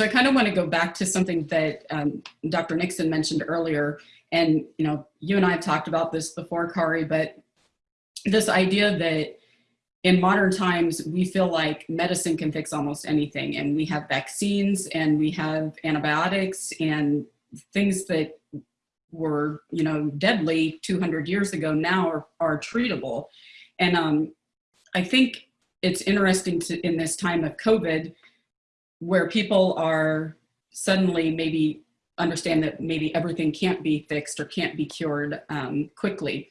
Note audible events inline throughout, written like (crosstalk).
so I kind of want to go back to something that um, Dr. Nixon mentioned earlier. And, you know, you and I have talked about this before, Kari, but this idea that in modern times, we feel like medicine can fix almost anything. And we have vaccines and we have antibiotics and things that were, you know, deadly 200 years ago now are, are treatable. And um, I think it's interesting to, in this time of COVID, where people are suddenly maybe understand that maybe everything can't be fixed or can't be cured um, quickly.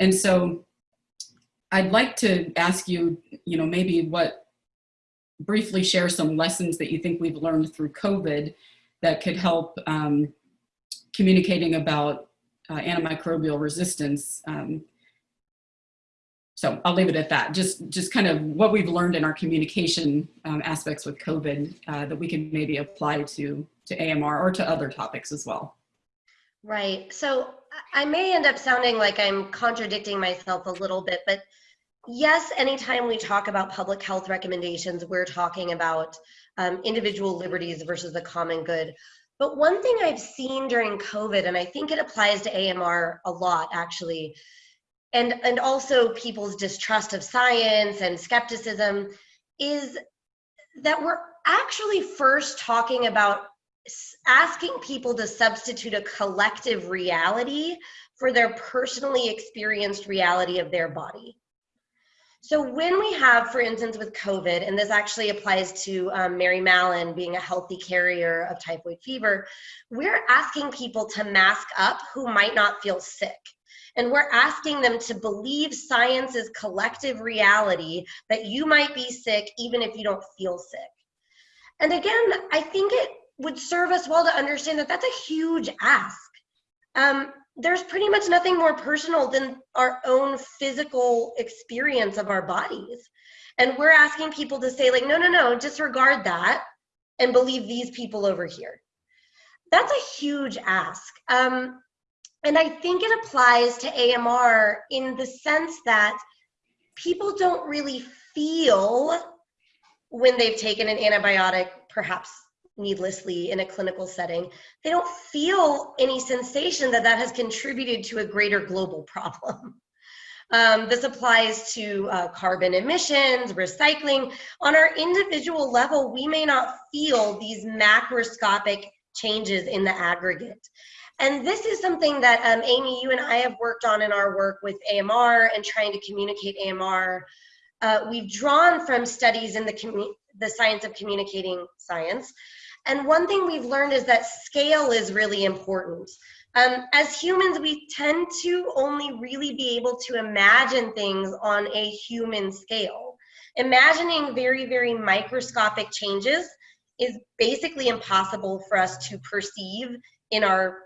And so I'd like to ask you, you know, maybe what, briefly share some lessons that you think we've learned through COVID that could help um, communicating about uh, antimicrobial resistance um, so I'll leave it at that. Just, just kind of what we've learned in our communication um, aspects with COVID uh, that we can maybe apply to, to AMR or to other topics as well. Right. So I may end up sounding like I'm contradicting myself a little bit, but yes, anytime we talk about public health recommendations, we're talking about um, individual liberties versus the common good. But one thing I've seen during COVID, and I think it applies to AMR a lot actually, and and also people's distrust of science and skepticism is that we're actually first talking about asking people to substitute a collective reality for their personally experienced reality of their body. So when we have, for instance, with COVID, and this actually applies to um, Mary Mallon being a healthy carrier of typhoid fever, we're asking people to mask up who might not feel sick. And we're asking them to believe science's collective reality that you might be sick even if you don't feel sick. And again, I think it would serve us well to understand that that's a huge ask. Um, there's pretty much nothing more personal than our own physical experience of our bodies. And we're asking people to say, like, no, no, no, disregard that and believe these people over here. That's a huge ask. Um, and I think it applies to AMR in the sense that people don't really feel when they've taken an antibiotic, perhaps needlessly in a clinical setting, they don't feel any sensation that that has contributed to a greater global (laughs) problem. Um, this applies to uh, carbon emissions, recycling. On our individual level, we may not feel these macroscopic changes in the aggregate. And this is something that um, Amy, you and I have worked on in our work with AMR and trying to communicate AMR. Uh, we've drawn from studies in the, the science of communicating science. And one thing we've learned is that scale is really important. Um, as humans, we tend to only really be able to imagine things on a human scale. Imagining very, very microscopic changes is basically impossible for us to perceive in our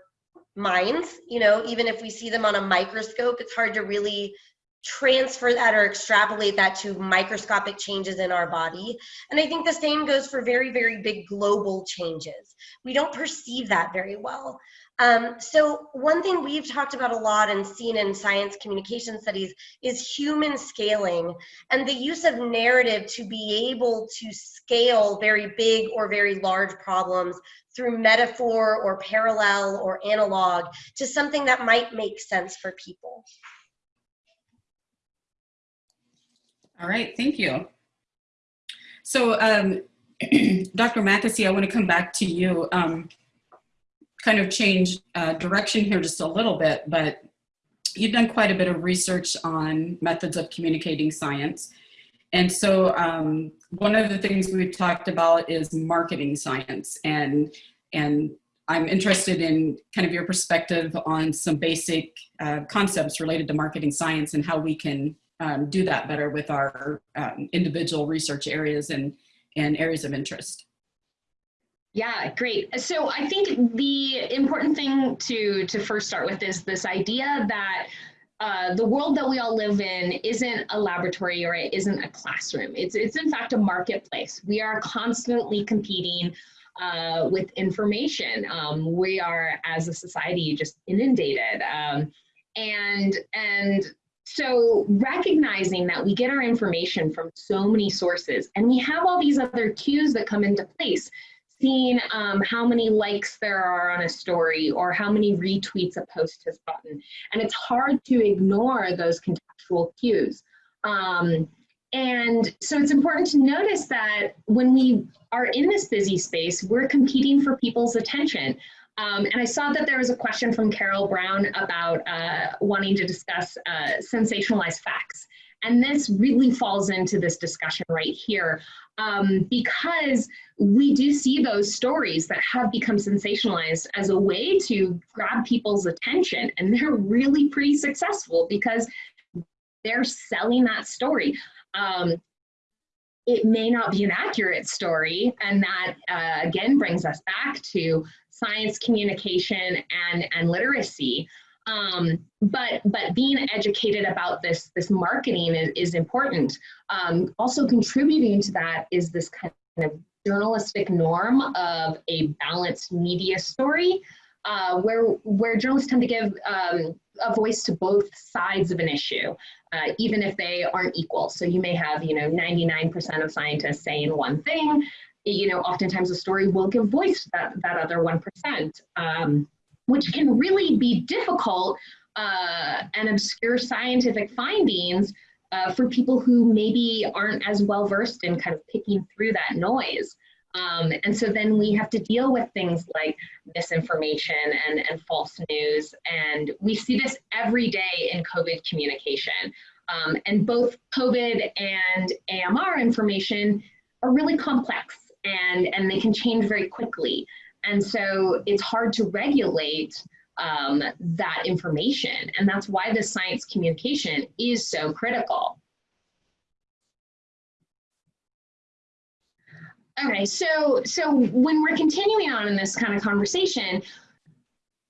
minds you know even if we see them on a microscope it's hard to really transfer that or extrapolate that to microscopic changes in our body. And i think the same goes for very very big global changes. We don't perceive that very well. Um, so one thing we've talked about a lot and seen in science communication studies is human scaling and the use of narrative to be able to scale very big or very large problems through metaphor or parallel or analog to something that might make sense for people. All right, thank you. So um, (clears throat) Dr. Mackesy, I want to come back to you. Um, kind of change uh, direction here just a little bit, but you've done quite a bit of research on methods of communicating science. And so um, one of the things we've talked about is marketing science and, and I'm interested in kind of your perspective on some basic uh, concepts related to marketing science and how we can um, do that better with our um, individual research areas and, and areas of interest. Yeah, great. So I think the important thing to, to first start with is this idea that uh, the world that we all live in isn't a laboratory or it isn't a classroom. It's, it's in fact a marketplace. We are constantly competing uh, with information. Um, we are, as a society, just inundated. Um, and, and so recognizing that we get our information from so many sources and we have all these other cues that come into place seeing um, how many likes there are on a story or how many retweets a post has gotten. And it's hard to ignore those contextual cues. Um, and so it's important to notice that when we are in this busy space, we're competing for people's attention. Um, and I saw that there was a question from Carol Brown about uh, wanting to discuss uh, sensationalized facts. And this really falls into this discussion right here um, because we do see those stories that have become sensationalized as a way to grab people's attention. And they're really pretty successful because they're selling that story. Um, it may not be an accurate story, and that uh, again brings us back to science communication and, and literacy. Um, but but being educated about this this marketing is, is important. Um, also contributing to that is this kind of journalistic norm of a balanced media story, uh, where where journalists tend to give um, a voice to both sides of an issue, uh, even if they aren't equal. So you may have you know 99% of scientists saying one thing. You know, oftentimes a story will give voice to that that other one percent. Um, which can really be difficult uh, and obscure scientific findings uh, for people who maybe aren't as well versed in kind of picking through that noise. Um, and so then we have to deal with things like misinformation and, and false news. And we see this every day in COVID communication. Um, and both COVID and AMR information are really complex and, and they can change very quickly. And so it's hard to regulate um, that information. And that's why the science communication is so critical. Okay, so, so when we're continuing on in this kind of conversation,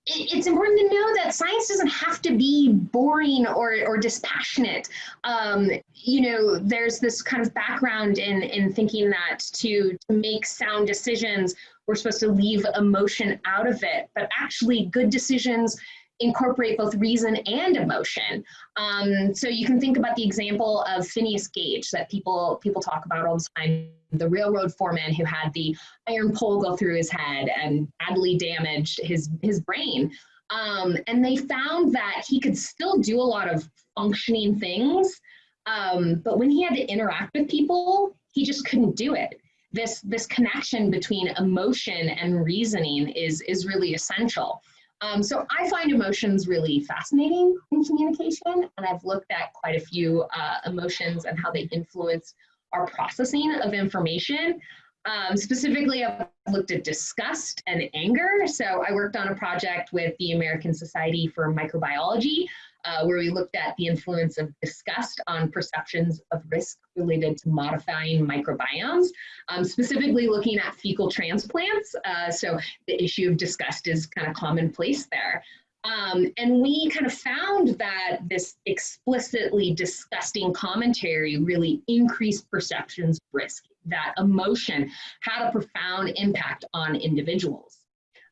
it's important to know that science doesn't have to be boring or, or dispassionate. Um, you know, there's this kind of background in, in thinking that to, to make sound decisions, we're supposed to leave emotion out of it, but actually good decisions incorporate both reason and emotion. Um, so you can think about the example of Phineas Gage that people people talk about all the time, the railroad foreman who had the iron pole go through his head and badly damaged his, his brain. Um, and they found that he could still do a lot of functioning things, um, but when he had to interact with people, he just couldn't do it. This, this connection between emotion and reasoning is, is really essential. Um, so I find emotions really fascinating in communication, and I've looked at quite a few uh, emotions and how they influence our processing of information. Um, specifically, I've looked at disgust and anger. So I worked on a project with the American Society for Microbiology, uh, where we looked at the influence of disgust on perceptions of risk related to modifying microbiomes, um, specifically looking at fecal transplants. Uh, so the issue of disgust is kind of commonplace there. Um, and we kind of found that this explicitly disgusting commentary really increased perceptions risk, that emotion had a profound impact on individuals.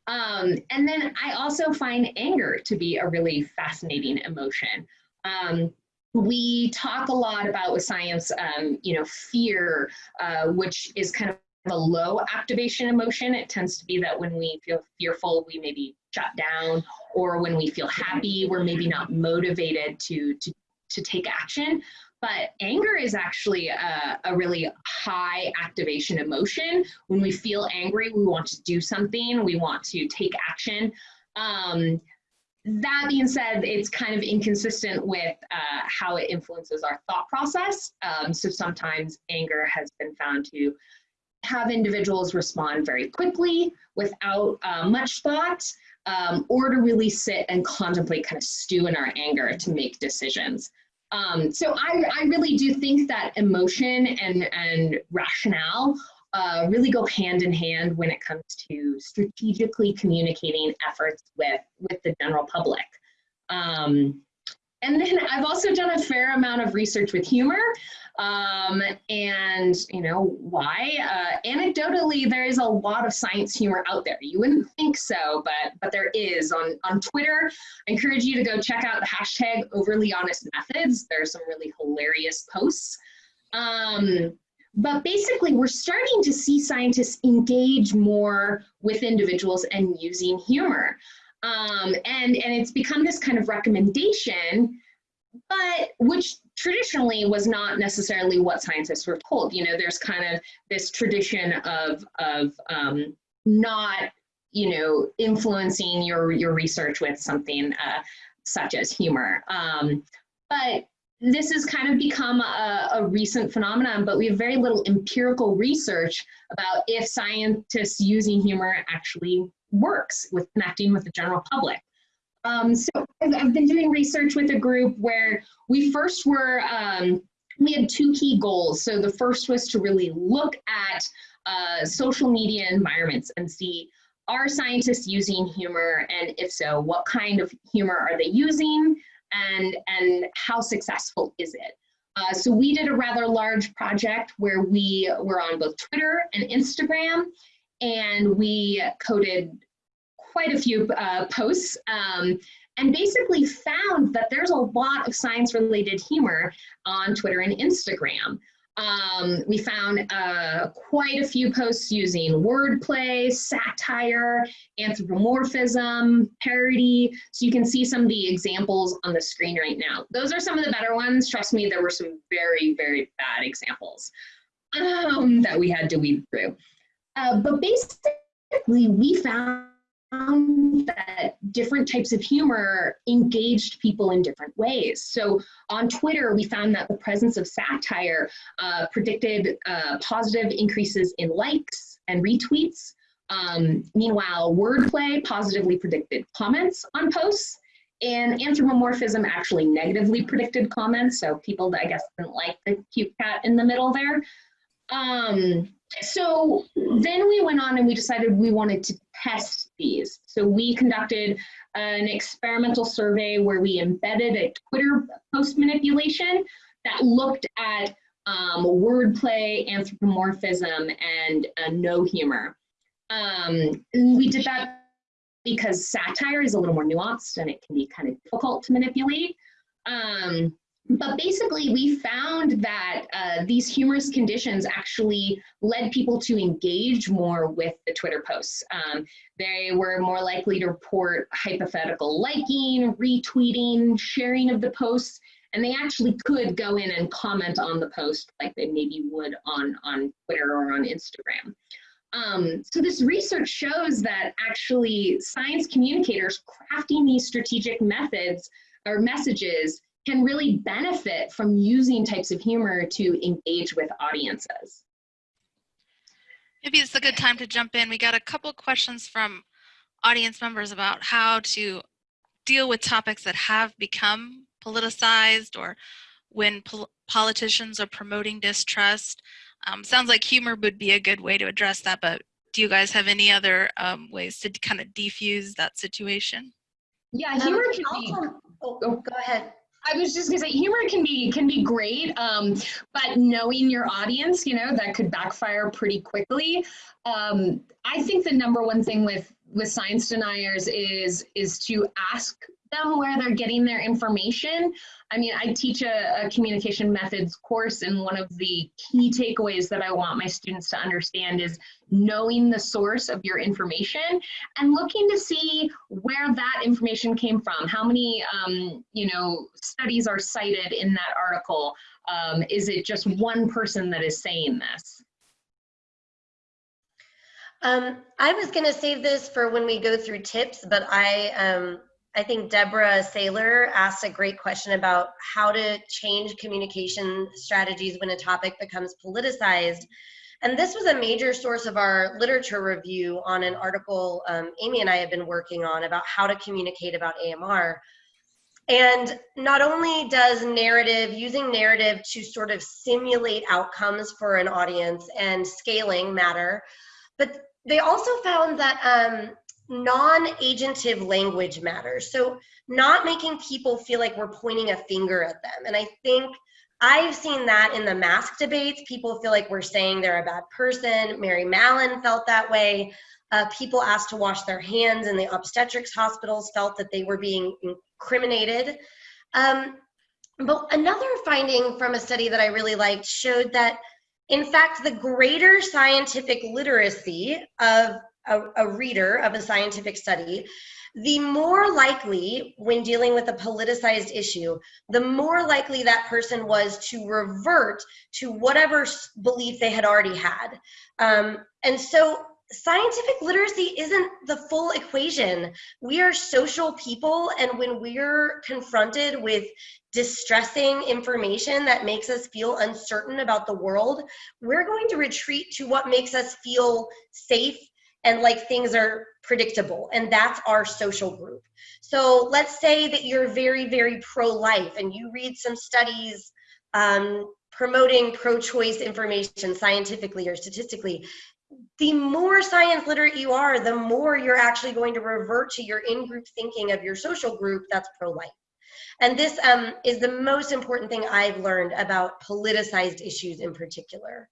Um, and then I also find anger to be a really fascinating emotion. Um, we talk a lot about with science, um, you know, fear, uh, which is kind of a low activation emotion. It tends to be that when we feel fearful, we maybe shut down, or when we feel happy, we're maybe not motivated to, to, to take action. But anger is actually a, a, really high activation emotion. When we feel angry, we want to do something, we want to take action. Um, that being said, it's kind of inconsistent with uh, how it influences our thought process. Um, so sometimes anger has been found to have individuals respond very quickly without uh, much thought, um, or to really sit and contemplate, kind of stew in our anger to make decisions. Um, so I, I really do think that emotion and, and rationale uh, really go hand in hand when it comes to strategically communicating efforts with, with the general public. Um, and then I've also done a fair amount of research with humor. Um, and you know why? Uh, anecdotally, there is a lot of science humor out there. You wouldn't think so, but but there is on on Twitter. I encourage you to go check out the hashtag Overly Honest Methods. there are some really hilarious posts. Um, but basically, we're starting to see scientists engage more with individuals and using humor. Um, and, and it's become this kind of recommendation, but which traditionally was not necessarily what scientists were told. You know, there's kind of this tradition of, of um, not, you know, influencing your, your research with something uh, such as humor. Um, but this has kind of become a, a, recent phenomenon, but we have very little empirical research about if scientists using humor actually works with connecting with the general public. Um, so I've been doing research with a group where we first were, um, we had two key goals. So the first was to really look at uh, social media environments and see are scientists using humor and if so, what kind of humor are they using and, and how successful is it? Uh, so we did a rather large project where we were on both Twitter and Instagram and we coded quite a few uh, posts um, and basically found that there's a lot of science related humor on Twitter and Instagram. Um, we found uh, quite a few posts using wordplay, satire, anthropomorphism, parody. So you can see some of the examples on the screen right now. Those are some of the better ones. Trust me, there were some very, very bad examples um, that we had to weed through. Uh, but basically, we found found that different types of humor engaged people in different ways. So on Twitter, we found that the presence of satire uh, predicted uh, positive increases in likes and retweets. Um, meanwhile, wordplay positively predicted comments on posts and anthropomorphism actually negatively predicted comments. So people I guess didn't like the cute cat in the middle there. Um, so then we went on and we decided we wanted to test these. So we conducted an experimental survey where we embedded a Twitter post manipulation that looked at um, wordplay, anthropomorphism, and uh, no humor. Um, we did that because satire is a little more nuanced and it can be kind of difficult to manipulate. Um, but basically, we found that uh, these humorous conditions actually led people to engage more with the Twitter posts. Um, they were more likely to report hypothetical liking, retweeting, sharing of the posts, and they actually could go in and comment on the post like they maybe would on, on Twitter or on Instagram. Um, so this research shows that actually science communicators crafting these strategic methods or messages can really benefit from using types of humor to engage with audiences. Maybe it's a good time to jump in. We got a couple questions from audience members about how to deal with topics that have become politicized or when pol politicians are promoting distrust. Um, sounds like humor would be a good way to address that, but do you guys have any other um, ways to kind of defuse that situation? Yeah, humor um, can be. Oh, go ahead. I was just gonna say humor can be can be great, um, but knowing your audience, you know, that could backfire pretty quickly. Um, I think the number one thing with with science deniers is is to ask them where they're getting their information. I mean, I teach a, a, communication methods course, and one of the key takeaways that I want my students to understand is knowing the source of your information and looking to see where that information came from. How many, um, you know, studies are cited in that article? Um, is it just one person that is saying this? Um, I was going to save this for when we go through tips, but I um, I think Deborah Saylor asked a great question about how to change communication strategies when a topic becomes politicized. And this was a major source of our literature review on an article um, Amy and I have been working on about how to communicate about AMR. And not only does narrative, using narrative to sort of simulate outcomes for an audience and scaling matter, but they also found that um, non-agentive language matters. So not making people feel like we're pointing a finger at them. And I think I've seen that in the mask debates. People feel like we're saying they're a bad person. Mary Mallon felt that way. Uh, people asked to wash their hands in the obstetrics hospitals felt that they were being incriminated. Um, but another finding from a study that I really liked showed that In fact, the greater scientific literacy of a, a reader of a scientific study, the more likely, when dealing with a politicized issue, the more likely that person was to revert to whatever belief they had already had. Um, and so scientific literacy isn't the full equation. We are social people, and when we're confronted with distressing information that makes us feel uncertain about the world, we're going to retreat to what makes us feel safe and like things are predictable. And that's our social group. So let's say that you're very, very pro life and you read some studies um, promoting pro choice information scientifically or statistically. The more science literate you are, the more you're actually going to revert to your in group thinking of your social group that's pro life. And this um, is the most important thing I've learned about politicized issues in particular.